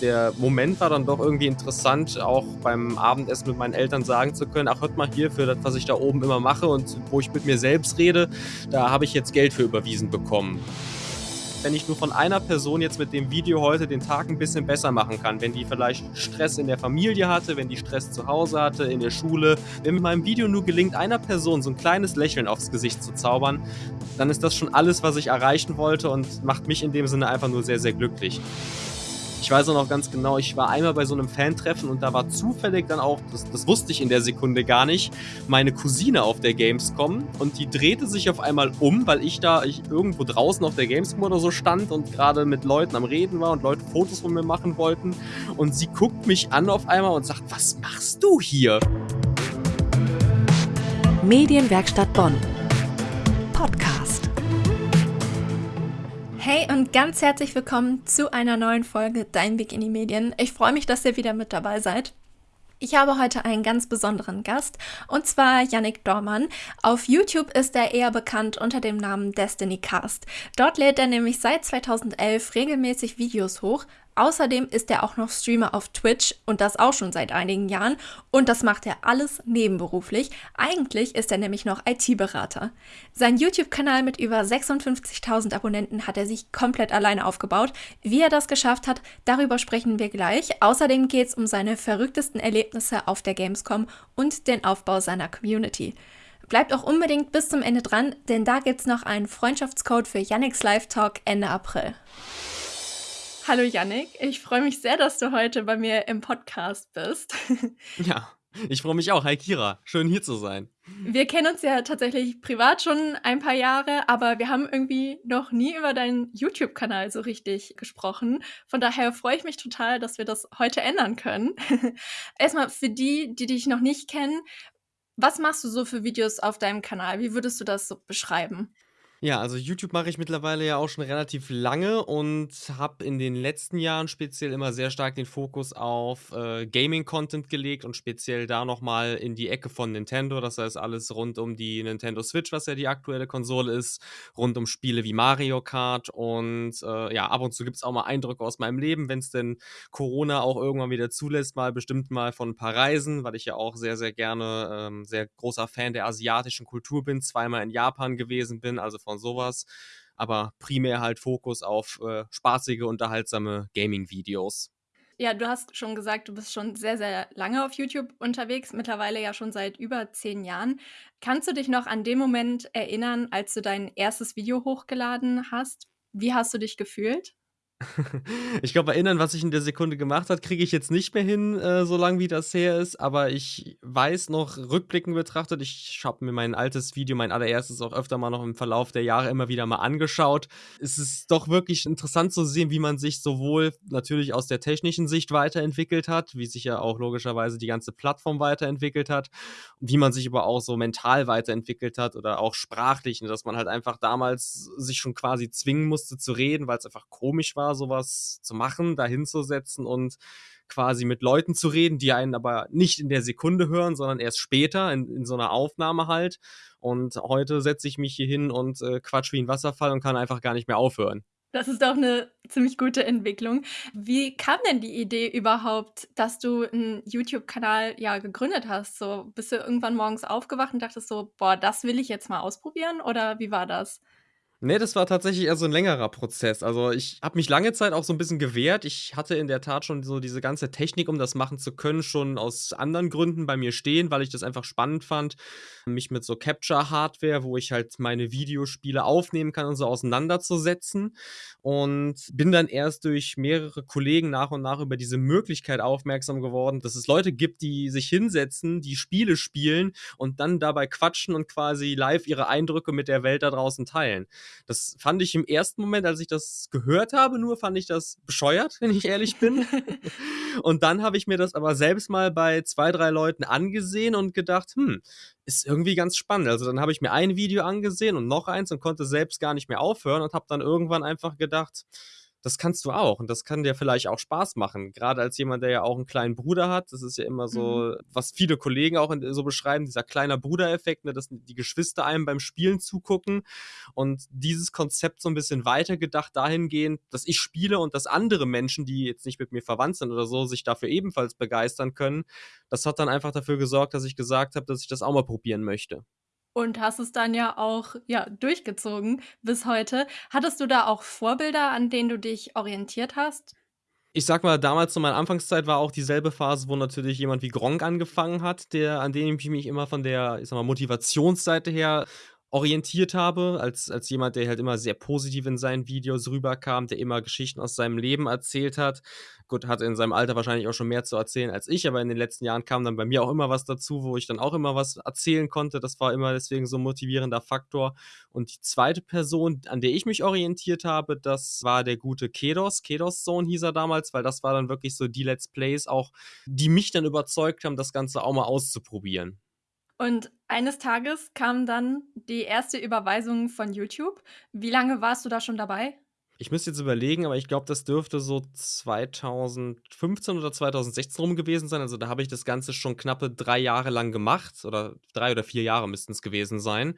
der Moment war dann doch irgendwie interessant, auch beim Abendessen mit meinen Eltern sagen zu können, ach hört mal hier, für das, was ich da oben immer mache und wo ich mit mir selbst rede, da habe ich jetzt Geld für überwiesen bekommen wenn ich nur von einer Person jetzt mit dem Video heute den Tag ein bisschen besser machen kann, wenn die vielleicht Stress in der Familie hatte, wenn die Stress zu Hause hatte, in der Schule, wenn mit meinem Video nur gelingt, einer Person so ein kleines Lächeln aufs Gesicht zu zaubern, dann ist das schon alles, was ich erreichen wollte und macht mich in dem Sinne einfach nur sehr, sehr glücklich. Ich weiß auch noch ganz genau, ich war einmal bei so einem Fan-Treffen und da war zufällig dann auch, das, das, wusste ich in der Sekunde gar nicht, meine Cousine auf der Gamescom und die drehte sich auf einmal um, weil ich da ich irgendwo draußen auf der Gamescom oder so stand und gerade mit Leuten am Reden war und Leute Fotos von mir machen wollten und sie guckt mich an auf einmal und sagt, was machst du hier? Medienwerkstatt Bonn. Podcast. Hey und ganz herzlich willkommen zu einer neuen Folge Dein Weg in die Medien. Ich freue mich, dass ihr wieder mit dabei seid. Ich habe heute einen ganz besonderen Gast und zwar Yannick Dormann. Auf YouTube ist er eher bekannt unter dem Namen Destiny Cast. Dort lädt er nämlich seit 2011 regelmäßig Videos hoch, Außerdem ist er auch noch Streamer auf Twitch und das auch schon seit einigen Jahren und das macht er alles nebenberuflich. Eigentlich ist er nämlich noch IT-Berater. Sein YouTube-Kanal mit über 56.000 Abonnenten hat er sich komplett alleine aufgebaut. Wie er das geschafft hat, darüber sprechen wir gleich. Außerdem geht es um seine verrücktesten Erlebnisse auf der Gamescom und den Aufbau seiner Community. Bleibt auch unbedingt bis zum Ende dran, denn da gibt es noch einen Freundschaftscode für Yannicks Live Talk Ende April. Hallo Yannick, ich freue mich sehr, dass du heute bei mir im Podcast bist. Ja, ich freue mich auch. Hi Kira, schön hier zu sein. Wir kennen uns ja tatsächlich privat schon ein paar Jahre, aber wir haben irgendwie noch nie über deinen YouTube-Kanal so richtig gesprochen. Von daher freue ich mich total, dass wir das heute ändern können. Erstmal für die, die dich noch nicht kennen, was machst du so für Videos auf deinem Kanal? Wie würdest du das so beschreiben? Ja, also YouTube mache ich mittlerweile ja auch schon relativ lange und habe in den letzten Jahren speziell immer sehr stark den Fokus auf äh, Gaming-Content gelegt und speziell da nochmal in die Ecke von Nintendo. Das heißt alles rund um die Nintendo Switch, was ja die aktuelle Konsole ist, rund um Spiele wie Mario Kart und äh, ja, ab und zu gibt es auch mal Eindrücke aus meinem Leben, wenn es denn Corona auch irgendwann wieder zulässt, mal bestimmt mal von ein paar Reisen, weil ich ja auch sehr, sehr gerne ähm, sehr großer Fan der asiatischen Kultur bin, zweimal in Japan gewesen bin, also von sowas. Aber primär halt Fokus auf äh, spaßige, unterhaltsame Gaming-Videos. Ja, du hast schon gesagt, du bist schon sehr, sehr lange auf YouTube unterwegs, mittlerweile ja schon seit über zehn Jahren. Kannst du dich noch an den Moment erinnern, als du dein erstes Video hochgeladen hast? Wie hast du dich gefühlt? Ich glaube, erinnern, was ich in der Sekunde gemacht habe, kriege ich jetzt nicht mehr hin, äh, so lang wie das her ist. Aber ich weiß noch, rückblickend betrachtet, ich habe mir mein altes Video, mein allererstes, auch öfter mal noch im Verlauf der Jahre immer wieder mal angeschaut. Es ist doch wirklich interessant zu sehen, wie man sich sowohl natürlich aus der technischen Sicht weiterentwickelt hat, wie sich ja auch logischerweise die ganze Plattform weiterentwickelt hat, wie man sich aber auch so mental weiterentwickelt hat oder auch sprachlich, ne, dass man halt einfach damals sich schon quasi zwingen musste zu reden, weil es einfach komisch war sowas zu machen, da hinzusetzen und quasi mit Leuten zu reden, die einen aber nicht in der Sekunde hören, sondern erst später in, in so einer Aufnahme halt. Und heute setze ich mich hier hin und äh, quatsch wie ein Wasserfall und kann einfach gar nicht mehr aufhören. Das ist doch eine ziemlich gute Entwicklung. Wie kam denn die Idee überhaupt, dass du einen YouTube-Kanal ja gegründet hast? So bist du irgendwann morgens aufgewacht und dachtest so, boah, das will ich jetzt mal ausprobieren? Oder wie war das? Ne, das war tatsächlich eher so 'n längerer Prozess. Also, ich habe mich lange Zeit auch so 'n bisschen gewehrt. Ich hatte in der Tat schon so diese ganze Technik, um das machen zu können, schon aus anderen Gründen bei mir stehen, weil ich das einfach spannend fand, mich mit so Capture-Hardware, wo ich halt meine Videospiele aufnehmen kann und so auseinanderzusetzen. Und bin dann erst durch mehrere Kollegen nach und nach über diese Möglichkeit aufmerksam geworden, dass es Leute gibt, die sich hinsetzen, die Spiele spielen und dann dabei quatschen und quasi live ihre Eindrücke mit der Welt da draußen teilen. Das fand ich im ersten Moment, als ich das gehört habe, nur fand ich das bescheuert, wenn ich ehrlich bin. und dann habe ich mir das aber selbst mal bei zwei, drei Leuten angesehen und gedacht, hm, ist irgendwie ganz spannend. Also dann habe ich mir ein Video angesehen und noch eins und konnte selbst gar nicht mehr aufhören und habe dann irgendwann einfach gedacht, das kannst du auch und das kann dir vielleicht auch Spaß machen. Gerade als jemand, der ja auch einen kleinen Bruder hat. Das ist ja immer so, mhm. was viele Kollegen auch so beschreiben, dieser kleiner Brudereffekt, ne, dass die Geschwister einem beim Spielen zugucken. Und dieses Konzept so ein bisschen weitergedacht dahingehend, dass ich spiele und dass andere Menschen, die jetzt nicht mit mir verwandt sind oder so, sich dafür ebenfalls begeistern können. Das hat dann einfach dafür gesorgt, dass ich gesagt habe, dass ich das auch mal probieren möchte und hast es dann ja auch ja, durchgezogen bis heute. Hattest du da auch Vorbilder, an denen du dich orientiert hast? Ich sag mal, damals zu meiner Anfangszeit war auch dieselbe Phase, wo natürlich jemand wie Gronk angefangen hat, der an dem ich mich immer von der, ich sag mal, Motivationsseite her orientiert habe, als, als jemand, der halt immer sehr positiv in seinen Videos rüberkam, der immer Geschichten aus seinem Leben erzählt hat. Gut, hat in seinem Alter wahrscheinlich auch schon mehr zu erzählen als ich, aber in den letzten Jahren kam dann bei mir auch immer was dazu, wo ich dann auch immer was erzählen konnte. Das war immer deswegen so ein motivierender Faktor. Und die zweite Person, an der ich mich orientiert habe, das war der gute Kedos. Kedos Zone hieß er damals, weil das war dann wirklich so die Let's Plays auch, die mich dann überzeugt haben, das Ganze auch mal auszuprobieren. Und eines Tages kam dann die erste Überweisung von YouTube. Wie lange warst du da schon dabei? Ich müsste jetzt überlegen, aber ich glaube, das dürfte so 2015 oder 2016 rum gewesen sein. Also da habe ich das Ganze schon knappe drei Jahre lang gemacht oder drei oder vier Jahre müssten es gewesen sein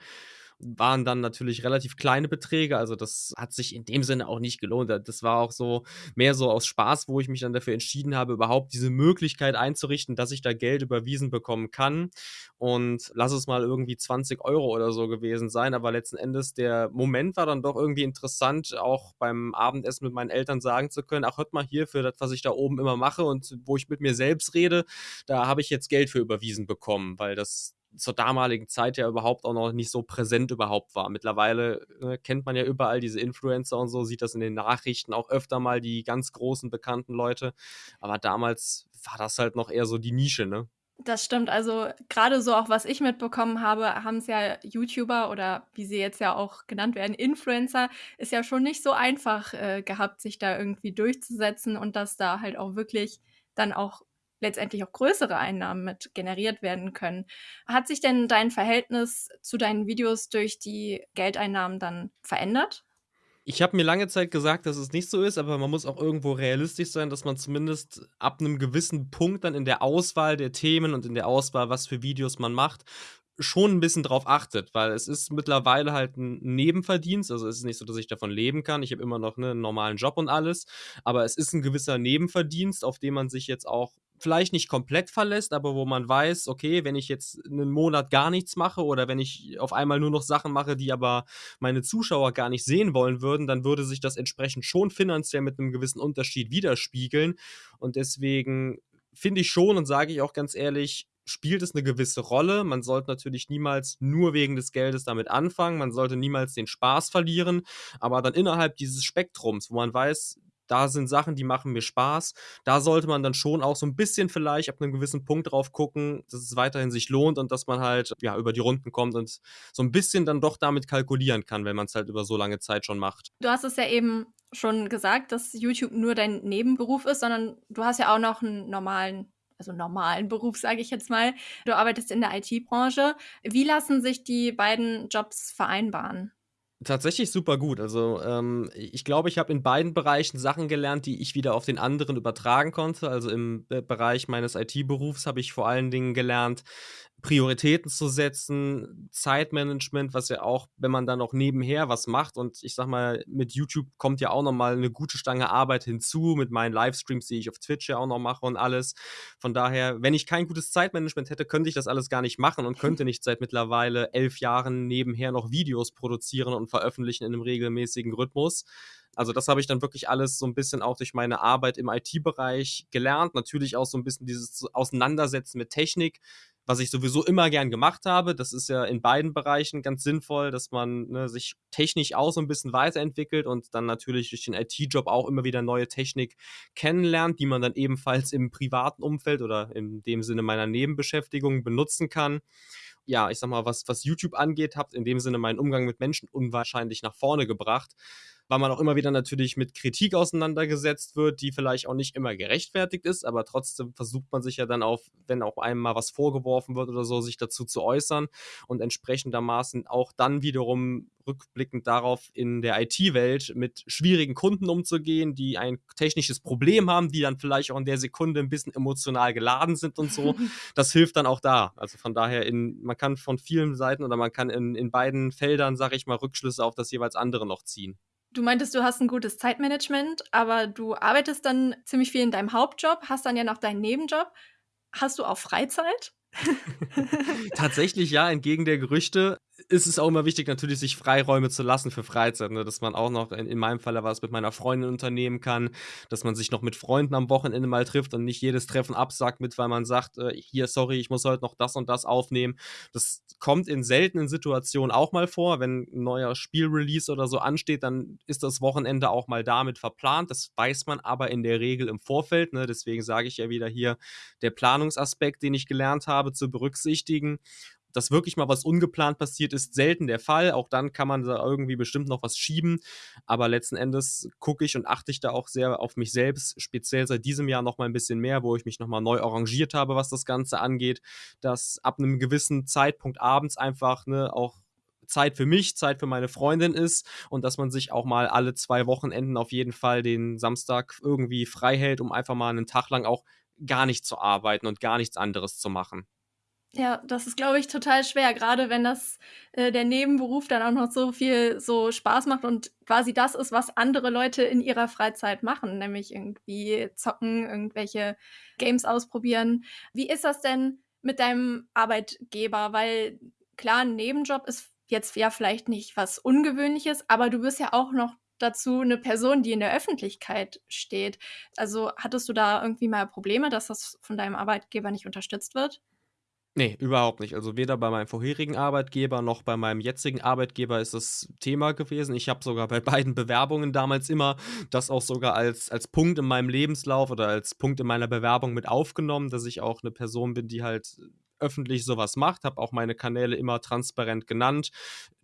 waren dann natürlich relativ kleine Beträge. Also das hat sich in dem Sinne auch nicht gelohnt. Das war auch so mehr so aus Spaß, wo ich mich dann dafür entschieden habe, überhaupt diese Möglichkeit einzurichten, dass ich da Geld überwiesen bekommen kann. Und lass es mal irgendwie 20 Euro oder so gewesen sein. Aber letzten Endes der Moment war dann doch irgendwie interessant, auch beim Abendessen mit meinen Eltern sagen zu können, ach, hört mal hier für das, was ich da oben immer mache und wo ich mit mir selbst rede, da habe ich jetzt Geld für überwiesen bekommen, weil das zur damaligen Zeit ja überhaupt auch noch nicht so präsent überhaupt war. Mittlerweile äh, kennt man ja überall diese Influencer und so, sieht das in den Nachrichten auch öfter mal die ganz großen bekannten Leute. Aber damals war das halt noch eher so die Nische, ne? Das stimmt. Also gerade so auch, was ich mitbekommen habe, haben es ja YouTuber oder wie sie jetzt ja auch genannt werden, Influencer, ist ja schon nicht so einfach äh, gehabt, sich da irgendwie durchzusetzen und dass da halt auch wirklich dann auch letztendlich auch größere Einnahmen mit generiert werden können. Hat sich denn dein Verhältnis zu deinen Videos durch die Geldeinnahmen dann verändert? Ich habe mir lange Zeit gesagt, dass es nicht so ist, aber man muss auch irgendwo realistisch sein, dass man zumindest ab einem gewissen Punkt dann in der Auswahl der Themen und in der Auswahl, was für Videos man macht, schon ein bisschen drauf achtet, weil es ist mittlerweile halt ein Nebenverdienst. Also es ist nicht so, dass ich davon leben kann. Ich habe immer noch ne, einen normalen Job und alles, aber es ist ein gewisser Nebenverdienst, auf den man sich jetzt auch vielleicht nicht komplett verlässt, aber wo man weiß, okay, wenn ich jetzt einen Monat gar nichts mache oder wenn ich auf einmal nur noch Sachen mache, die aber meine Zuschauer gar nicht sehen wollen würden, dann würde sich das entsprechend schon finanziell mit einem gewissen Unterschied widerspiegeln. Und deswegen finde ich schon und sage ich auch ganz ehrlich, spielt es eine gewisse Rolle. Man sollte natürlich niemals nur wegen des Geldes damit anfangen. Man sollte niemals den Spaß verlieren. Aber dann innerhalb dieses Spektrums, wo man weiß, da sind Sachen, die machen mir Spaß. Da sollte man dann schon auch so ein bisschen vielleicht ab einem gewissen Punkt drauf gucken, dass es weiterhin sich lohnt und dass man halt ja über die Runden kommt und so ein bisschen dann doch damit kalkulieren kann, wenn man es halt über so lange Zeit schon macht. Du hast es ja eben schon gesagt, dass YouTube nur dein Nebenberuf ist, sondern du hast ja auch noch einen normalen also normalen Beruf, sage ich jetzt mal. Du arbeitest in der IT-Branche. Wie lassen sich die beiden Jobs vereinbaren? Tatsächlich super gut. Also, ähm, ich glaube, ich habe in beiden Bereichen Sachen gelernt, die ich wieder auf den anderen übertragen konnte. Also, im Bereich meines IT-Berufs habe ich vor allen Dingen gelernt, Prioritäten zu setzen, Zeitmanagement, was ja auch, wenn man dann noch nebenher was macht und ich sag mal, mit YouTube kommt ja auch noch mal 'ne gute Stange Arbeit hinzu, mit meinen Livestreams, die ich auf Twitch ja auch noch mache und alles. Von daher, wenn ich kein gutes Zeitmanagement hätte, könnte ich das alles gar nicht machen und könnte nicht seit mittlerweile elf Jahren nebenher noch Videos produzieren und veröffentlichen in einem regelmäßigen Rhythmus. Also das habe ich dann wirklich alles so ein bisschen auch durch meine Arbeit im IT-Bereich gelernt. Natürlich auch so ein bisschen dieses Auseinandersetzen mit Technik, was ich sowieso immer gern gemacht habe. Das ist ja in beiden Bereichen ganz sinnvoll, dass man ne, sich technisch auch so ein bisschen weiterentwickelt und dann natürlich durch den IT-Job auch immer wieder neue Technik kennenlernt, die man dann ebenfalls im privaten Umfeld oder in dem Sinne meiner Nebenbeschäftigung benutzen kann ja, ich sag mal, was, was YouTube angeht, habt in dem Sinne meinen Umgang mit Menschen unwahrscheinlich nach vorne gebracht weil man auch immer wieder natürlich mit Kritik auseinandergesetzt wird, die vielleicht auch nicht immer gerechtfertigt ist, aber trotzdem versucht man sich ja dann auf, wenn auch einem mal was vorgeworfen wird oder so, sich dazu zu äußern und entsprechendermaßen auch dann wiederum rückblickend darauf in der IT-Welt mit schwierigen Kunden umzugehen, die ein technisches Problem haben, die dann vielleicht auch in der Sekunde ein bisschen emotional geladen sind und so. Das hilft dann auch da. Also von daher, in, man kann von vielen Seiten oder man kann in, in beiden Feldern, sage ich mal, Rückschlüsse auf das jeweils andere noch ziehen. Du meintest, du hast ein gutes Zeitmanagement, aber du arbeitest dann ziemlich viel in deinem Hauptjob, hast dann ja noch deinen Nebenjob. Hast du auch Freizeit? Tatsächlich ja, entgegen der Gerüchte ist es auch immer wichtig, natürlich sich Freiräume zu lassen für Freizeit, ne? dass man auch noch, in, in meinem Fall was mit meiner Freundin unternehmen kann, dass man sich noch mit Freunden am Wochenende mal trifft und nicht jedes Treffen absagt mit, weil man sagt, äh, hier, sorry, ich muss heute noch das und das aufnehmen. Das kommt in seltenen Situationen auch mal vor, wenn ein neuer Spielrelease oder so ansteht, dann ist das Wochenende auch mal damit verplant. Das weiß man aber in der Regel im Vorfeld, ne? deswegen sage ich ja wieder hier, der Planungsaspekt, den ich gelernt habe, zu berücksichtigen dass wirklich mal was ungeplant passiert, ist selten der Fall. Auch dann kann man da irgendwie bestimmt noch was schieben. Aber letzten Endes gucke ich und achte ich da auch sehr auf mich selbst, speziell seit diesem Jahr noch mal ein bisschen mehr, wo ich mich noch mal neu arrangiert habe, was das Ganze angeht, dass ab einem gewissen Zeitpunkt abends einfach ne, auch Zeit für mich, Zeit für meine Freundin ist und dass man sich auch mal alle zwei Wochenenden auf jeden Fall den Samstag irgendwie frei hält, um einfach mal einen Tag lang auch gar nicht zu arbeiten und gar nichts anderes zu machen. Ja, das ist, glaube ich, total schwer, gerade wenn das äh, der Nebenberuf dann auch noch so viel so Spaß macht und quasi das ist, was andere Leute in ihrer Freizeit machen, nämlich irgendwie zocken, irgendwelche Games ausprobieren. Wie ist das denn mit deinem Arbeitgeber? Weil klar, ein Nebenjob ist jetzt ja vielleicht nicht was Ungewöhnliches, aber du bist ja auch noch dazu eine Person, die in der Öffentlichkeit steht. Also hattest du da irgendwie mal Probleme, dass das von deinem Arbeitgeber nicht unterstützt wird? Ne, überhaupt nicht. Also, weder bei meinem vorherigen Arbeitgeber noch bei meinem jetzigen Arbeitgeber ist das Thema gewesen. Ich habe sogar bei beiden Bewerbungen damals immer das auch sogar als als Punkt in meinem Lebenslauf oder als Punkt in meiner Bewerbung mit aufgenommen, dass ich auch eine Person bin, die halt öffentlich sowas macht, habe auch meine Kanäle immer transparent genannt.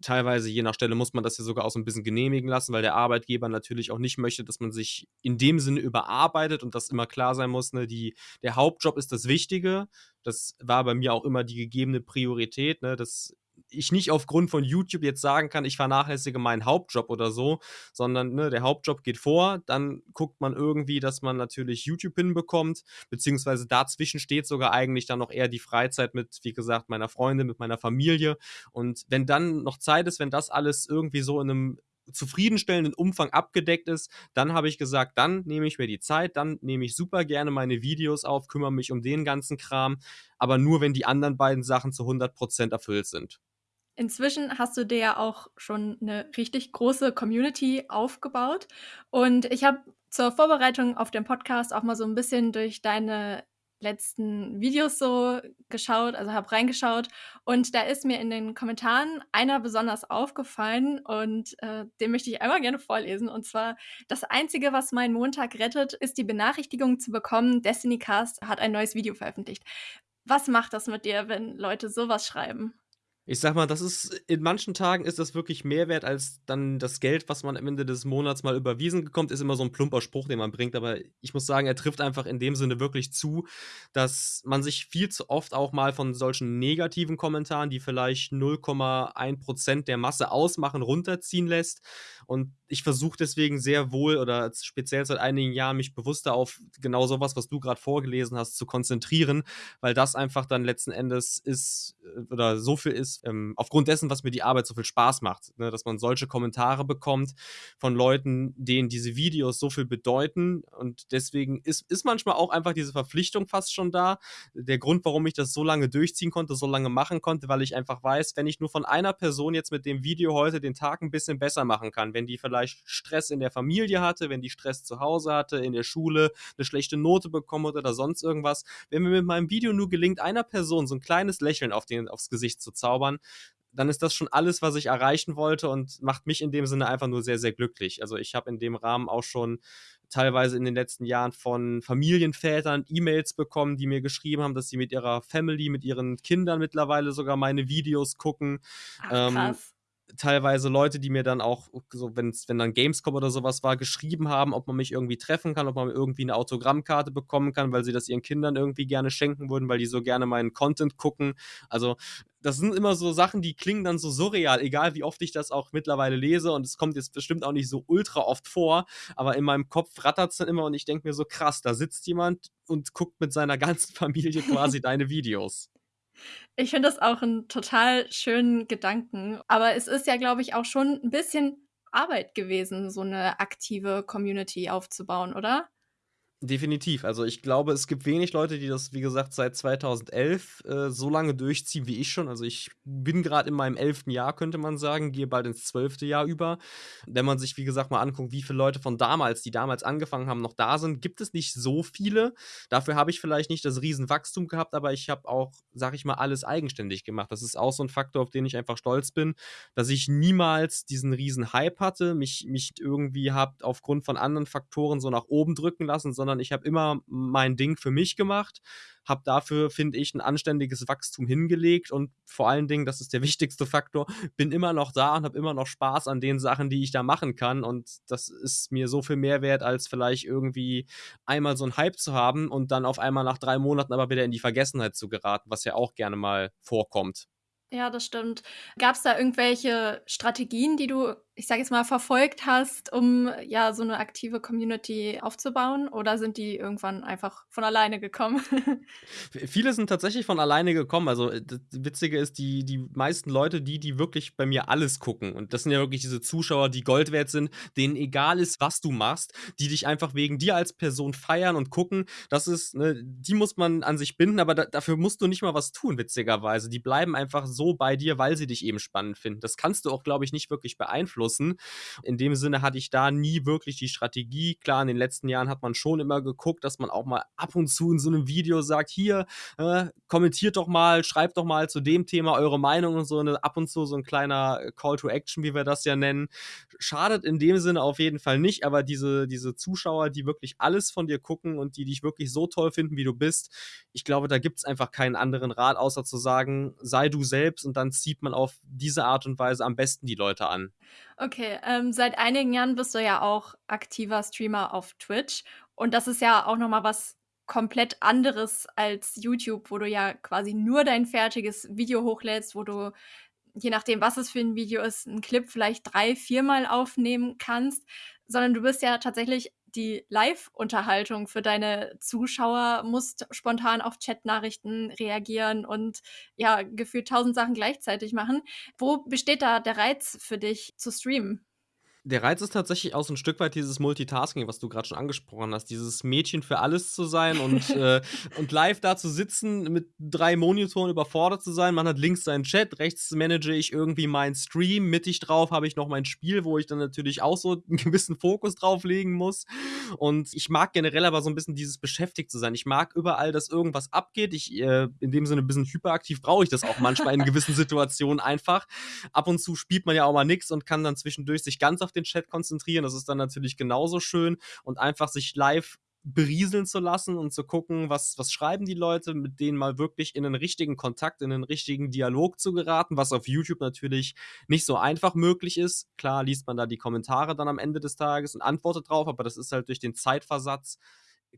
Teilweise, je nach Stelle, muss man das ja sogar auch so ein bisschen genehmigen lassen, weil der Arbeitgeber natürlich auch nicht möchte, dass man sich in dem Sinne überarbeitet und das immer klar sein muss, ne, die, der Hauptjob ist das Wichtige. Das war bei mir auch immer die gegebene Priorität. Ne, das ich nicht aufgrund von YouTube jetzt sagen kann, ich vernachlässige meinen Hauptjob oder so, sondern ne, der Hauptjob geht vor, dann guckt man irgendwie, dass man natürlich YouTube hinbekommt, beziehungsweise dazwischen steht sogar eigentlich dann noch eher die Freizeit mit, wie gesagt, meiner Freundin, mit meiner Familie. Und wenn dann noch Zeit ist, wenn das alles irgendwie so in einem zufriedenstellenden Umfang abgedeckt ist, dann habe ich gesagt, dann nehme ich mir die Zeit, dann nehme ich super gerne meine Videos auf, kümmere mich um den ganzen Kram, aber nur wenn die anderen beiden Sachen zu 100% erfüllt sind. Inzwischen hast du dir ja auch schon eine richtig große Community aufgebaut. Und ich habe zur Vorbereitung auf den Podcast auch mal so ein bisschen durch deine letzten Videos so geschaut, also habe reingeschaut und da ist mir in den Kommentaren einer besonders aufgefallen und äh, den möchte ich einmal gerne vorlesen. Und zwar, das Einzige, was meinen Montag rettet, ist die Benachrichtigung zu bekommen, Destiny Cast hat ein neues Video veröffentlicht. Was macht das mit dir, wenn Leute sowas schreiben? Ich sag mal, das ist in manchen Tagen ist das wirklich mehr wert als dann das Geld, was man am Ende des Monats mal überwiesen bekommt, ist immer so ein plumper Spruch, den man bringt. Aber ich muss sagen, er trifft einfach in dem Sinne wirklich zu, dass man sich viel zu oft auch mal von solchen negativen Kommentaren, die vielleicht 0,1% der Masse ausmachen, runterziehen lässt. Und ich versuche deswegen sehr wohl oder speziell seit einigen Jahren mich bewusster auf genau sowas, was du gerade vorgelesen hast, zu konzentrieren, weil das einfach dann letzten Endes ist äh, oder so viel ist, ähm, aufgrund dessen, was mir die Arbeit so viel Spaß macht, ne, dass man solche Kommentare bekommt von Leuten, denen diese Videos so viel bedeuten und deswegen ist, ist manchmal auch einfach diese Verpflichtung fast schon da. Der Grund, warum ich das so lange durchziehen konnte, so lange machen konnte, weil ich einfach weiß, wenn ich nur von einer Person jetzt mit dem Video heute den Tag ein bisschen besser machen kann, wenn die vielleicht Stress in der Familie hatte, wenn die Stress zu Hause hatte, in der Schule eine schlechte Note bekommen oder sonst irgendwas. Wenn mir mit meinem Video nur gelingt, einer Person so ein kleines Lächeln auf den, aufs Gesicht zu zaubern, dann ist das schon alles, was ich erreichen wollte und macht mich in dem Sinne einfach nur sehr, sehr glücklich. Also ich habe in dem Rahmen auch schon teilweise in den letzten Jahren von Familienvätern E-Mails bekommen, die mir geschrieben haben, dass sie mit ihrer Family, mit ihren Kindern mittlerweile sogar meine Videos gucken. Ach, ähm, krass. Teilweise Leute, die mir dann auch so, wenn's wenn dann Gamescom oder sowas war, geschrieben haben, ob man mich irgendwie treffen kann, ob man irgendwie eine Autogrammkarte bekommen kann, weil sie das ihren Kindern irgendwie gerne schenken würden, weil die so gerne meinen Content gucken. Also, das sind immer so Sachen, die klingen dann so surreal, egal wie oft ich das auch mittlerweile lese und es kommt jetzt bestimmt auch nicht so ultra oft vor, aber in meinem Kopf rattert's dann immer und ich denke mir so: „Krass, da sitzt jemand und guckt mit seiner ganzen Familie quasi deine Videos.“ Ich finde das auch 'n total schönen Gedanken, aber es ist ja, glaube ich, auch schon 'n bisschen Arbeit gewesen, so 'ne aktive Community aufzubauen, oder? Definitiv. Also, ich glaube, es gibt wenig Leute, die das, wie gesagt, seit 2011, äh, so lange durchziehen wie ich schon. Also, ich bin grad in meinem 11. Jahr, könnte man sagen, gehe bald ins 12. Jahr über. Wenn man sich, wie gesagt, mal anguckt, wie viele Leute von damals, die damals angefangen haben, noch da sind, gibt es nicht so viele. Dafür habe ich vielleicht nicht das Riesenwachstum gehabt, aber ich habe auch, sage ich mal, alles eigenständig gemacht. Das ist auch so 'n Faktor, auf den ich einfach stolz bin, dass ich niemals diesen Riesenhype hatte, mich mich irgendwie habe aufgrund von anderen Faktoren so nach oben drücken lassen, sondern ich habe immer mein Ding für mich gemacht, habe dafür, finde ich, 'n anständiges Wachstum hingelegt und vor allen Dingen, das ist der wichtigste Faktor, bin immer noch da und habe immer noch Spaß an den Sachen, die ich da machen kann und das ist mir so viel mehr wert, als vielleicht irgendwie einmal so 'n Hype zu haben und dann auf einmal nach 3 Monaten aber wieder in die Vergessenheit zu geraten, was ja auch gerne mal vorkommt. Ja, das stimmt. Gab's da irgendwelche Strategien, die du, ich sage jetzt mal, verfolgt hast, um, ja, so 'ne aktive Community aufzubauen oder sind die irgendwann einfach von alleine gekommen? Viele sind tatsächlich von alleine gekommen. Also, äh, d Witzige ist, die die meisten Leute, die die wirklich bei mir alles gucken und das sind ja wirklich diese Zuschauer, die Gold wert sind, denen egal ist, was du machst, die dich einfach wegen dir als Person feiern und gucken. Das ist ne, die muss man an sich binden, aber da dafür musst du nicht mal was tun, witzigerweise. Die bleiben einfach so bei dir, weil sie dich eben spannend finden. Das kannst du auch, glaube ich, nicht wirklich beeinflussen. In dem Sinne hatte ich da nie wirklich die Strategie. Klar, in den letzten Jahren hat man schon immer geguckt, dass man auch mal ab und zu in so 'nem Video sagt: „Hier, äh, kommentiert doch mal, schreibt doch mal zu dem Thema eure Meinung“ und so, ne? Ab und zu so 'n kleiner Call to Action, wie wir das ja nennen. Schadet in dem Sinne auf jeden Fall nicht, aber diese diese Zuschauer, die wirklich alles von dir gucken und die dich wirklich so toll finden, wie du bist, ich glaube, da gibt's einfach keinen anderen Rat, außer zu sagen: „Sei du selbst“, und dann zieht man auf diese Art und Weise am besten die Leute an. Okay, ähm, seit einigen Jahren bist du ja auch aktiver Streamer auf Twitch. Und das ist ja auch noch mal was komplett anderes als YouTube, wo du ja quasi nur dein fertiges Video hochlädst, wo du, je nachdem, was es für 'n Video ist, 'n Clip vielleicht 3, viermal aufnehmen kannst, sondern du bist ja tatsächlich die Live-Unterhaltung für deine Zuschauer, musst spontan auf Chatnachrichten reagieren und, ja, gefühlt 1.000 Sachen gleichzeitig machen. Wo besteht da der Reiz für dich zu streamen? Der Reiz ist tatsächlich auch so 'n Stück weit dieses Multitasking, was du grad schon angesprochen hast. Dieses Mädchen für alles zu sein und, äh und live da zu sitzen, mit 3 Monitoren überfordert zu sein. Man hat links seinen Chat, rechts manage ich irgendwie meinen Stream, mittig drauf habe ich noch mein Spiel, wo ich dann natürlich auch so 'n gewissen Fokus drauf legen muss. Und ich mag generell aber so 'n bisschen dieses beschäftigt zu sein. Ich mag überall, dass irgendwas abgeht. Ich, äh in dem Sinne bisschen hyperaktiv brauche ich das auch manchmal in gewissen Situationen einfach. Ab und zu spielt man ja auch mal nix und kann dann zwischendurch sich ganz auf den Chat konzentrieren. Das ist dann natürlich genauso schön und einfach sich live berieseln zu lassen und zu gucken, was was schreiben die Leute, mit denen mal wirklich in 'nen richtigen Kontakt, in 'nen richtigen Dialog zu geraten, was auf YouTube natürlich nicht so einfach möglich ist. Klar liest man da die Kommentare dann am Ende des Tages und antwortet drauf, aber das ist halt durch den Zeitversatz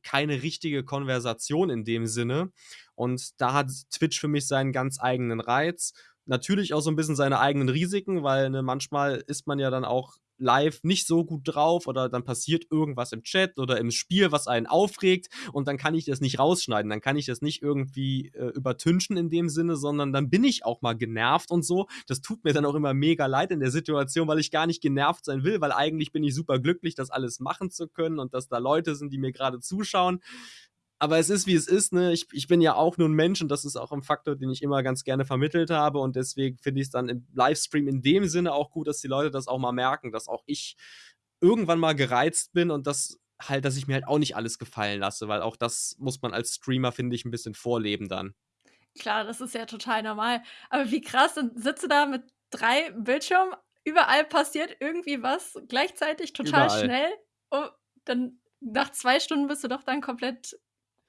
keine richtige Konversation in dem Sinne. Und da hat Twitch für mich seinen ganz eigenen Reiz. Natürlich auch so 'n bisschen seine eigenen Risiken, weil, ne, manchmal ist man ja dann auch live nicht so gut drauf oder dann passiert irgendwas im Chat oder im Spiel, was einen aufregt und dann kann ich das nicht rausschneiden. Dann kann ich das nicht irgendwie, äh, übertünchen in dem Sinne, sondern dann bin ich auch mal genervt und so. Das tut mir dann auch immer mega leid in der Situation, weil ich gar nicht genervt sein will, weil eigentlich bin ich superglücklich, das alles machen zu können und dass da Leute sind, die mir grade zuschauen. Aber es ist, wie es ist, ne? Ich ich bin ja auch nur 'n Mensch und das ist auch 'n Faktor, den ich immer ganz gerne vermittelt habe und deswegen finde ich's dann im Livestream in dem Sinne auch gut, dass die Leute das auch mal merken, dass auch ich irgendwann mal gereizt bin und dass halt dass ich mir halt auch nicht alles gefallen lasse, weil auch das muss man als Streamer, finde ich, 'n bisschen vorleben dann. Klar, das ist ja total normal. Aber wie krass, dann sitzt du da mit 3 Bildschirmen, überall passiert irgendwie was gleichzeitig total Überall. schnell. Oh, dann nach 2 Stunden bist du doch dann komplett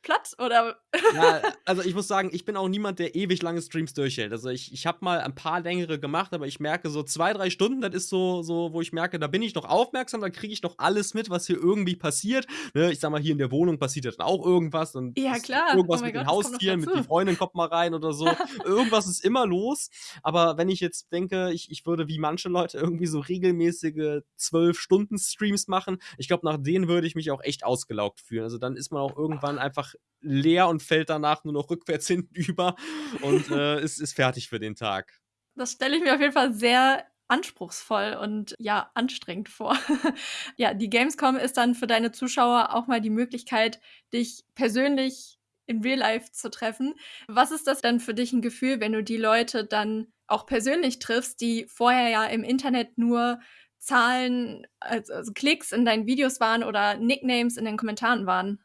platt oder? Ja, also ich muss sagen, ich bin auch niemand, der ewig lange Streams durchhält. Also ich, ich habe mal ein paar längere gemacht, aber ich merke so zwei, drei Stunden, das ist so, so wo ich merke, da bin ich noch aufmerksam, da kriege ich noch alles mit, was hier irgendwie passiert. Ne, ich sag mal, hier in der Wohnung passiert ja dann auch irgendwas. Und ja, klar. Irgendwas oh mit Gott, den Haustieren, mit die Freundin kommt mal rein oder so. irgendwas ist immer los. Aber wenn ich jetzt denke, ich, ich würde wie manche Leute irgendwie so regelmäßige zwölf Stunden Streams machen, ich glaube, nach denen würde ich mich auch echt ausgelaugt fühlen. Also dann ist man auch irgendwann einfach leer und fällt danach nur noch rückwärts hinten über und äh, ist, ist fertig für den Tag. Das stelle ich mir auf jeden Fall sehr anspruchsvoll und ja, anstrengend vor. ja, die Gamescom ist dann für deine Zuschauer auch mal die Möglichkeit, dich persönlich in Real Life zu treffen. Was ist das dann für dich ein Gefühl, wenn du die Leute dann auch persönlich triffst, die vorher ja im Internet nur Zahlen, also, also Klicks in deinen Videos waren oder Nicknames in den Kommentaren waren?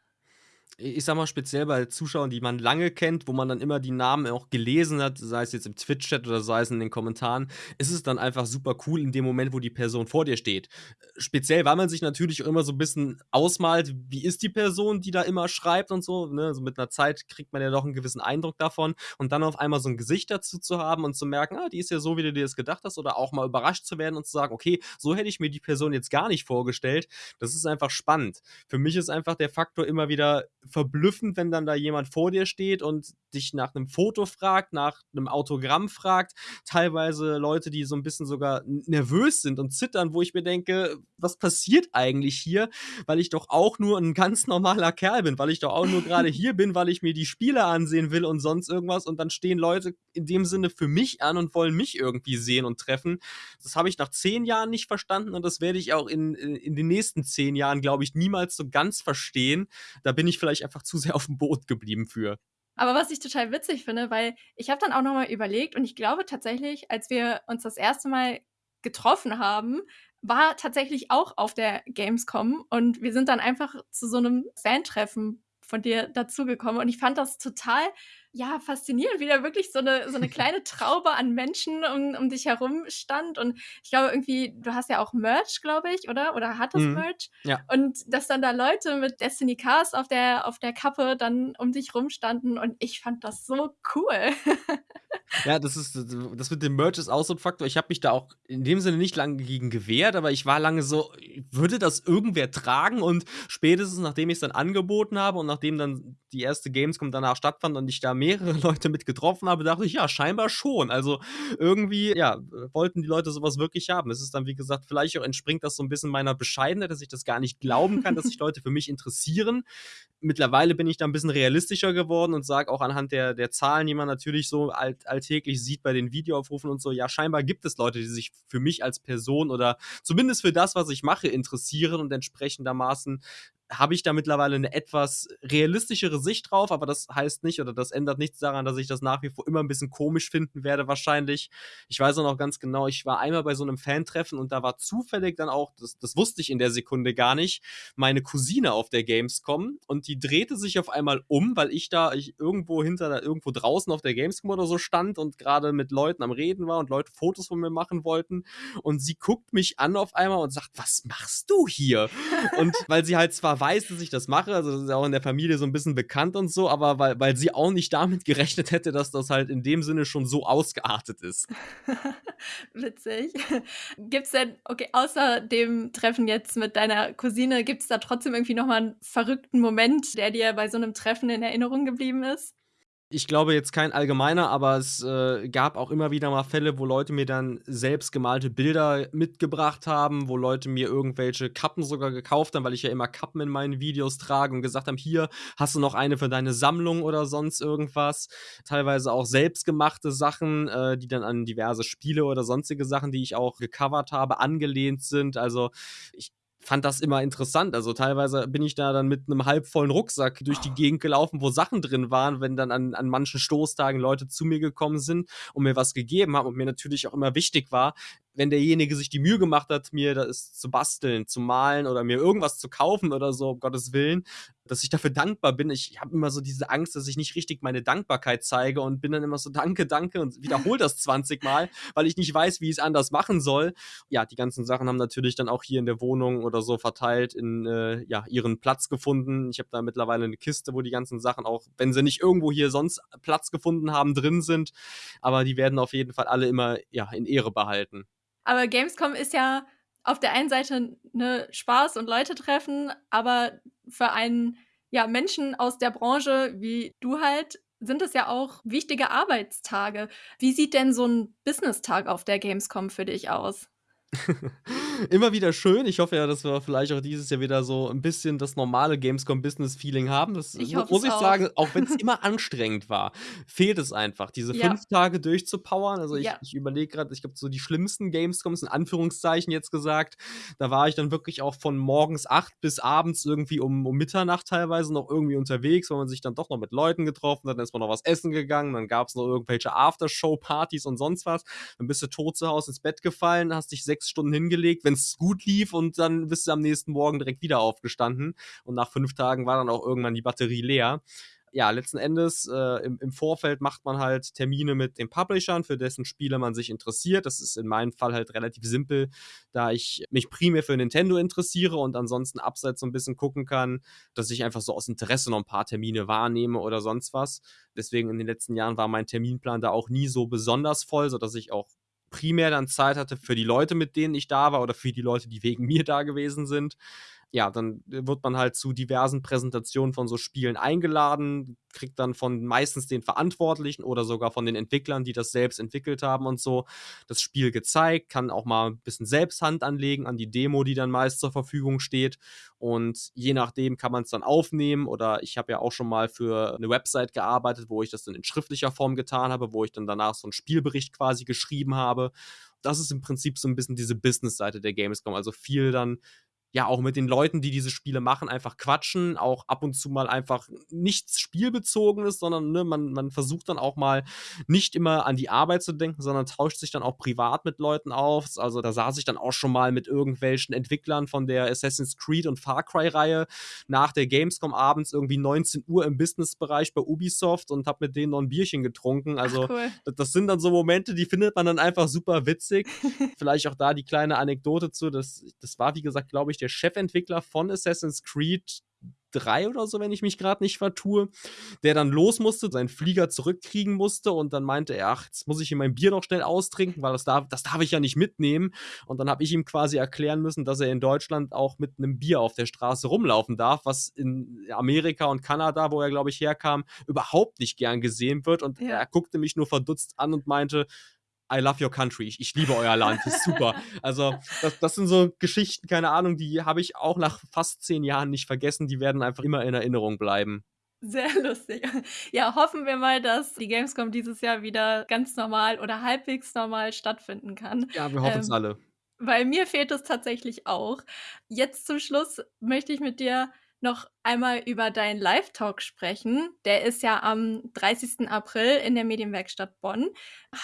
Ich sag mal, speziell bei Zuschauern, die man lange kennt, wo man dann immer die Namen auch gelesen hat, sei es jetzt im Twitch-Chat oder sei es in den Kommentaren, ist es dann einfach super cool in dem Moment, wo die Person vor dir steht. Speziell, weil man sich natürlich auch immer so ein bisschen ausmalt, wie ist die Person, die da immer schreibt und so. Ne? So mit einer Zeit kriegt man ja doch einen gewissen Eindruck davon. Und dann auf einmal so ein Gesicht dazu zu haben und zu merken, ah, die ist ja so, wie du dir das gedacht hast, oder auch mal überrascht zu werden und zu sagen, okay, so hätte ich mir die Person jetzt gar nicht vorgestellt. Das ist einfach spannend. Für mich ist einfach der Faktor immer wieder verblüffend, wenn dann da jemand vor dir steht und dich nach einem Foto fragt, nach einem Autogramm fragt. Teilweise Leute, die so ein bisschen sogar nervös sind und zittern, wo ich mir denke, was passiert eigentlich hier? Weil ich doch auch nur ein ganz normaler Kerl bin, weil ich doch auch nur gerade hier bin, weil ich mir die Spiele ansehen will und sonst irgendwas. Und dann stehen Leute in dem Sinne für mich an und wollen mich irgendwie sehen und treffen. Das habe ich nach zehn Jahren nicht verstanden und das werde ich auch in, in den nächsten zehn Jahren, glaube ich, niemals so ganz verstehen. Da bin ich vielleicht einfach zu sehr auf dem Boot geblieben für. Aber was ich total witzig finde, weil ich habe dann auch nochmal überlegt und ich glaube tatsächlich, als wir uns das erste Mal getroffen haben, war tatsächlich auch auf der Gamescom und wir sind dann einfach zu so einem Fan-Treffen von dir dazugekommen und ich fand das total ja, faszinierend, wie da wirklich so eine, so eine kleine Traube an Menschen um, um dich herum stand. Und ich glaube, irgendwie, du hast ja auch Merch, glaube ich, oder? Oder hattest mhm. Merch. Ja. Und dass dann da Leute mit Destiny Cars auf der, auf der Kappe dann um dich rumstanden. Und ich fand das so cool. ja, das ist, das mit dem Merch ist auch so ein Faktor. Ich habe mich da auch in dem Sinne nicht lange gegen gewehrt, aber ich war lange so, würde das irgendwer tragen? Und spätestens nachdem ich es dann angeboten habe und nachdem dann die erste Gamescom danach stattfand und ich da mehrere Leute mit getroffen habe, dachte ich, ja, scheinbar schon. Also irgendwie, ja, wollten die Leute sowas wirklich haben. Es ist dann, wie gesagt, vielleicht auch entspringt das so ein bisschen meiner Bescheidenheit, dass ich das gar nicht glauben kann, dass sich Leute für mich interessieren. Mittlerweile bin ich da ein bisschen realistischer geworden und sage auch anhand der, der Zahlen, die man natürlich so alt, alltäglich sieht bei den Videoaufrufen und so, ja, scheinbar gibt es Leute, die sich für mich als Person oder zumindest für das, was ich mache, interessieren und entsprechendermaßen habe ich da mittlerweile eine etwas realistischere Sicht drauf, aber das heißt nicht oder das ändert nichts daran, dass ich das nach wie vor immer ein bisschen komisch finden werde, wahrscheinlich. Ich weiß auch noch ganz genau, ich war einmal bei so einem Fan-Treffen und da war zufällig dann auch, das, das wusste ich in der Sekunde gar nicht, meine Cousine auf der Gamescom und die drehte sich auf einmal um, weil ich da ich irgendwo hinter, irgendwo draußen auf der Gamescom oder so stand und gerade mit Leuten am Reden war und Leute Fotos von mir machen wollten und sie guckt mich an auf einmal und sagt, was machst du hier? und weil sie halt zwar weiß, dass ich das mache, also das ist ja auch in der Familie so ein bisschen bekannt und so, aber weil, weil sie auch nicht damit gerechnet hätte, dass das halt in dem Sinne schon so ausgeartet ist. Witzig. Gibt es denn, okay, außer dem Treffen jetzt mit deiner Cousine, gibt es da trotzdem irgendwie nochmal einen verrückten Moment, der dir bei so einem Treffen in Erinnerung geblieben ist? Ich glaube jetzt kein allgemeiner, aber es äh, gab auch immer wieder mal Fälle, wo Leute mir dann selbst gemalte Bilder mitgebracht haben, wo Leute mir irgendwelche Kappen sogar gekauft haben, weil ich ja immer Kappen in meinen Videos trage und gesagt haben, hier hast du noch eine für deine Sammlung oder sonst irgendwas. Teilweise auch selbstgemachte Sachen, äh, die dann an diverse Spiele oder sonstige Sachen, die ich auch gecovert habe, angelehnt sind. Also ich fand das immer interessant. Also teilweise bin ich da dann mit einem halbvollen Rucksack durch die Gegend gelaufen, wo Sachen drin waren, wenn dann an, an manchen Stoßtagen Leute zu mir gekommen sind und mir was gegeben haben und mir natürlich auch immer wichtig war, wenn derjenige sich die Mühe gemacht hat, mir das zu basteln, zu malen oder mir irgendwas zu kaufen oder so, um Gottes Willen, dass ich dafür dankbar bin. Ich habe immer so diese Angst, dass ich nicht richtig meine Dankbarkeit zeige und bin dann immer so danke, danke und wiederhole das 20 Mal, weil ich nicht weiß, wie ich es anders machen soll. Ja, die ganzen Sachen haben natürlich dann auch hier in der Wohnung oder so verteilt in äh, ja, ihren Platz gefunden. Ich habe da mittlerweile eine Kiste, wo die ganzen Sachen auch, wenn sie nicht irgendwo hier sonst Platz gefunden haben, drin sind. Aber die werden auf jeden Fall alle immer ja, in Ehre behalten. Aber Gamescom ist ja auf der einen Seite ne Spaß und Leute treffen, aber für einen ja Menschen aus der Branche wie du halt sind es ja auch wichtige Arbeitstage. Wie sieht denn so ein Business-Tag auf der Gamescom für dich aus? Immer wieder schön. Ich hoffe ja, dass wir vielleicht auch dieses Jahr wieder so ein bisschen das normale Gamescom-Business-Feeling haben. Das Ich muss es ich auch. sagen, auch wenn es immer anstrengend war, fehlt es einfach, diese Ja. 5 Tage durchzupowern. Also, ich Ja. ich überlege grad, ich glaube, so die schlimmsten Gamescoms in Anführungszeichen jetzt gesagt, da war ich dann wirklich auch von morgens 8 bis abends irgendwie um um Mitternacht teilweise noch irgendwie unterwegs, weil man sich dann doch noch mit Leuten getroffen hat. Dann ist man noch was essen gegangen, dann gab's noch irgendwelche Aftershow-Partys und sonst was. Dann bist du tot zu Hause ins Bett gefallen, hast dich 6 Stunden hingelegt, wenn's gut lief und dann bist du am nächsten Morgen direkt wieder aufgestanden und nach 5 Tagen war dann auch irgendwann die Batterie leer. Ja, letzten Endes, äh, im im Vorfeld macht man halt Termine mit den Publishern, für dessen Spiele man sich interessiert. Das ist in meinem Fall halt relativ simpel, da ich mich primär für Nintendo interessiere und ansonsten abseits so 'n bisschen gucken kann, dass ich einfach so aus Interesse noch 'n paar Termine wahrnehme oder sonst was. Deswegen in den letzten Jahren war mein Terminplan da auch nie so besonders voll, sodass ich auch primär dann Zeit hatte für die Leute, mit denen ich da war oder für die Leute, die wegen mir da gewesen sind. Ja, dann wird man halt zu diversen Präsentationen von so Spielen eingeladen, kriegt dann von meistens den Verantwortlichen oder sogar von den Entwicklern, die das selbst entwickelt haben und so, das Spiel gezeigt, kann auch mal 'n bisschen selbst Hand anlegen an die Demo, die dann meist zur Verfügung steht. Und je nachdem kann man's dann aufnehmen oder ich habe ja auch schon mal für 'ne Website gearbeitet, wo ich das dann in schriftlicher Form getan habe, wo ich dann danach so 'n Spielbericht quasi geschrieben habe. Das ist im Prinzip so 'n bisschen diese Business-Seite der Gamescom. Also, viel dann ja, auch mit den Leuten, die diese Spiele machen, einfach quatschen, auch ab und zu mal einfach nichts Spielbezogenes, sondern, ne, man man versucht dann auch mal nicht immer an die Arbeit zu denken, sondern tauscht sich dann auch privat mit Leuten aus. Also, da saß ich dann auch schon mal mit irgendwelchen Entwicklern von der Assassin's Creed und Far Cry-Reihe nach der Gamescom abends irgendwie 19:00 im Businessbereich bei Ubisoft und habe mit denen noch 'n Bierchen getrunken. Also, Ach cool. d das sind dann so Momente, die findet man dann einfach super witzig. Vielleicht auch da die kleine Anekdote zu, das das war, wie gesagt, glaube ich, der Chefentwickler von Assassin's Creed 3 oder so, wenn ich mich grad nicht vertue, der dann los musste, seinen Flieger zurückkriegen musste und dann meinte er: „Ach, jetzt muss ich hier mein Bier noch schnell austrinken, weil das darf das darf ich ja nicht mitnehmen.“ Und dann habe ich ihm quasi erklären müssen, dass er in Deutschland auch mit 'nem Bier auf der Straße rumlaufen darf, was in Amerika und Kanada, wo er, glaube ich, herkam, überhaupt nicht gern gesehen wird. Und er guckte mich nur verdutzt an und meinte: „I love your country. Ich ich liebe euer Land. Das ist super.“ Also, das das sind so Geschichten, keine Ahnung, die habe ich auch nach fast 10 Jahren nicht vergessen. Die werden einfach immer in Erinnerung bleiben. Sehr lustig. Ja, hoffen wir mal, dass die Gamescom dieses Jahr wieder ganz normal oder halbwegs normal stattfinden kann. Ja, wir hoffen's Ähm, alle. weil mir fehlt es tatsächlich auch. Jetzt zum Schluss möchte ich mit dir noch einmal über deinen Live-Talk sprechen. Der ist ja am 30. April in der Medienwerkstatt Bonn.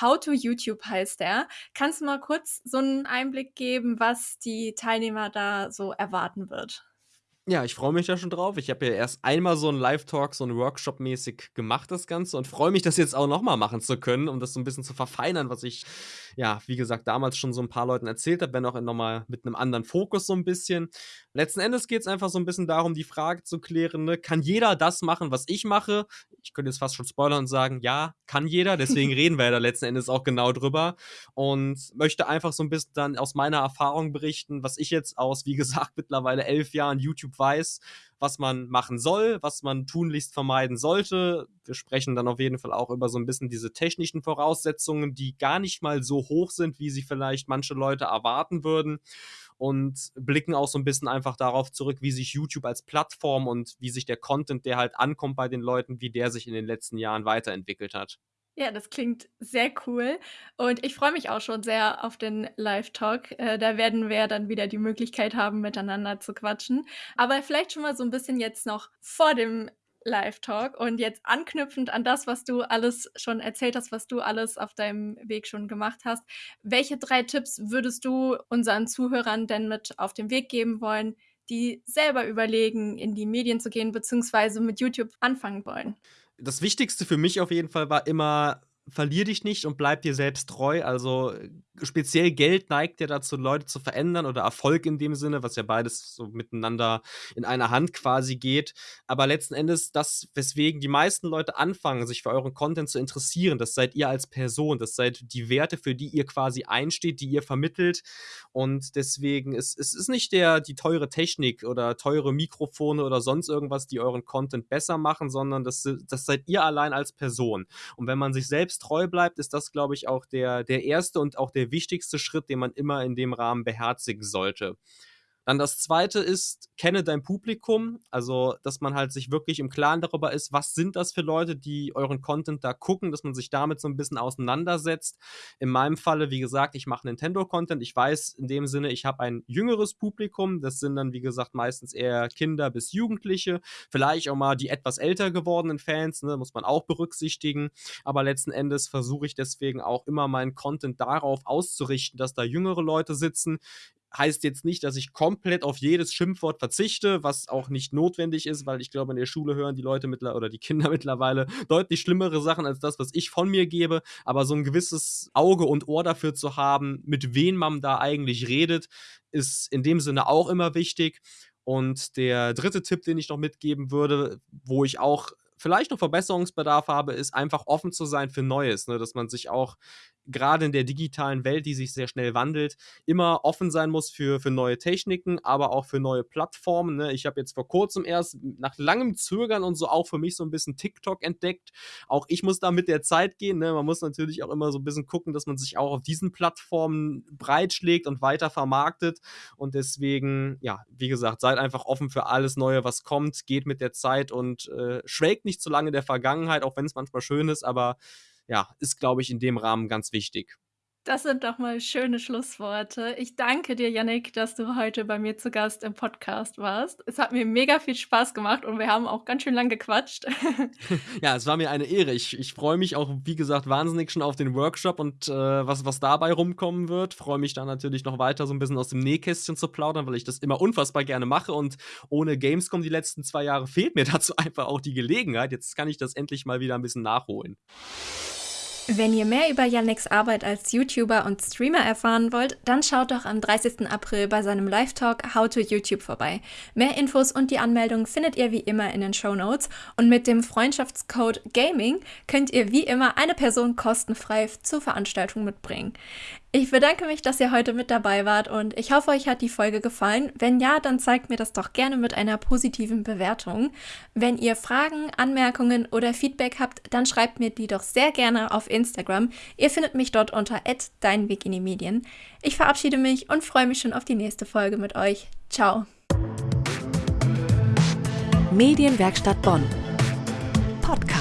„How to YouTube“ heißt der. Kannst du mal kurz so 'n Einblick geben, was die Teilnehmer da so erwarten wird? Ja, ich freue mich da schon drauf. Ich habe ja erst einmal so 'n Live-Talk, so 'n Workshop-mäßig gemacht, das Ganze und freue mich, das jetzt auch noch mal machen zu können, um das so 'n bisschen zu verfeinern, was ich, ja, wie gesagt, damals schon so 'n paar Leuten erzählt habe, wenn auch noch mal mit 'nem anderen Fokus so 'n bisschen. Letzten Endes geht's einfach so 'n bisschen darum, die Frage zu klären, ne: „Kann jeder das machen, was ich mache?“ Ich könnte jetzt fast schon spoilern und sagen: „Ja, kann jeder.“ Deswegen reden wir ja da letzten Endes auch genau drüber und möchte einfach so 'n bisschen dann aus meiner Erfahrung berichten, was ich jetzt aus, wie gesagt, mittlerweile 11 Jahren YouTube weiß, was man machen soll, was man tunlichst vermeiden sollte. Wir sprechen dann auf jeden Fall auch über so 'n bisschen diese technischen Voraussetzungen, die gar nicht mal so hoch sind, wie sie vielleicht manche Leute erwarten würden und blicken auch so 'n bisschen einfach darauf zurück, wie sich YouTube als Plattform und wie sich der Content, der halt ankommt bei den Leuten, wie der sich in den letzten Jahren weiterentwickelt hat. Ja, das klingt sehr cool und ich freue mich auch schon sehr auf den Live-Talk. Äh, da werden wir dann wieder die Möglichkeit haben, miteinander zu quatschen. Aber vielleicht schon mal so 'n bisschen jetzt noch vor dem Live-Talk. Und jetzt anknüpfend an das, was du alles schon erzählt hast, was du alles auf deinem Weg schon gemacht hast, welche drei Tipps würdest du unseren Zuhörern denn mit auf den Weg geben wollen, die selber überlegen, in die Medien zu gehen, beziehungsweise mit YouTube anfangen wollen? Das Wichtigste für mich auf jeden Fall war immer, verlier dich nicht und bleib dir selbst treu. Also speziell Geld neigt ja dazu, Leute zu verändern oder Erfolg in dem Sinne, was ja beides so miteinander in einer Hand quasi geht. Aber letzten Endes, das, weswegen die meisten Leute anfangen, sich für euren Content zu interessieren, das seid ihr als Person, das seid die Werte, für die ihr quasi einsteht, die ihr vermittelt. Und deswegen ist es ist nicht der, die teure Technik oder teure Mikrofone oder sonst irgendwas, die euren Content besser machen, sondern das, das seid ihr allein als Person. Und wenn man sich selbst treu bleibt, ist das, glaube ich, auch der, der erste und auch der wichtigste Schritt, den man immer in dem Rahmen beherzigen sollte. Dann das zweite ist, kenne dein Publikum. Also, dass man halt sich wirklich im Klaren darüber ist, was sind das für Leute, die euren Content da gucken, dass man sich damit so ein bisschen auseinandersetzt. In meinem Falle, wie gesagt, ich mache Nintendo-Content. Ich weiß in dem Sinne, ich habe ein jüngeres Publikum. Das sind dann, wie gesagt, meistens eher Kinder bis Jugendliche. Vielleicht auch mal die etwas älter gewordenen Fans, ne, muss man auch berücksichtigen. Aber letzten Endes versuche ich deswegen auch immer meinen Content darauf auszurichten, dass da jüngere Leute sitzen heißt jetzt nicht, dass ich komplett auf jedes Schimpfwort verzichte, was auch nicht notwendig ist, weil ich glaube, in der Schule hören die Leute mittlerweile oder die Kinder mittlerweile deutlich schlimmere Sachen als das, was ich von mir gebe. Aber so ein gewisses Auge und Ohr dafür zu haben, mit wem man da eigentlich redet, ist in dem Sinne auch immer wichtig. Und der dritte Tipp, den ich noch mitgeben würde, wo ich auch vielleicht noch Verbesserungsbedarf habe, ist einfach offen zu sein für Neues, ne? dass man sich auch gerade in der digitalen Welt, die sich sehr schnell wandelt, immer offen sein muss für, für neue Techniken, aber auch für neue Plattformen. Ne? Ich habe jetzt vor kurzem erst nach langem Zögern und so auch für mich so ein bisschen TikTok entdeckt. Auch ich muss da mit der Zeit gehen. Ne? Man muss natürlich auch immer so ein bisschen gucken, dass man sich auch auf diesen Plattformen breitschlägt und weiter vermarktet. Und deswegen, ja, wie gesagt, seid einfach offen für alles Neue, was kommt, geht mit der Zeit und äh, schwelgt nicht zu lange der Vergangenheit, auch wenn es manchmal schön ist, aber ja, ist, glaube ich, in dem Rahmen ganz wichtig. Das sind doch mal schöne Schlussworte. Ich danke dir, Yannick, dass du heute bei mir zu Gast im Podcast warst. Es hat mir mega viel Spaß gemacht und wir haben auch ganz schön lang gequatscht. ja, es war mir eine Ehre. Ich, ich freue mich auch, wie gesagt, wahnsinnig schon auf den Workshop und äh, was, was dabei rumkommen wird. Freue mich dann natürlich noch weiter so ein bisschen aus dem Nähkästchen zu plaudern, weil ich das immer unfassbar gerne mache und ohne Gamescom die letzten zwei Jahre fehlt mir dazu einfach auch die Gelegenheit. Jetzt kann ich das endlich mal wieder ein bisschen nachholen. Wenn ihr mehr über Yannicks Arbeit als YouTuber und Streamer erfahren wollt, dann schaut doch am 30. April bei seinem Live-Talk How to YouTube vorbei. Mehr Infos und die Anmeldung findet ihr wie immer in den Show Notes und mit dem Freundschaftscode GAMING könnt ihr wie immer eine Person kostenfrei zur Veranstaltung mitbringen. Ich bedanke mich, dass ihr heute mit dabei wart und ich hoffe, euch hat die Folge gefallen. Wenn ja, dann zeigt mir das doch gerne mit einer positiven Bewertung. Wenn ihr Fragen, Anmerkungen oder Feedback habt, dann schreibt mir die doch sehr gerne auf Instagram. Ihr findet mich dort unter @deinweg Ich verabschiede mich und freue mich schon auf die nächste Folge mit euch. Ciao. Medienwerkstatt Bonn. Podcast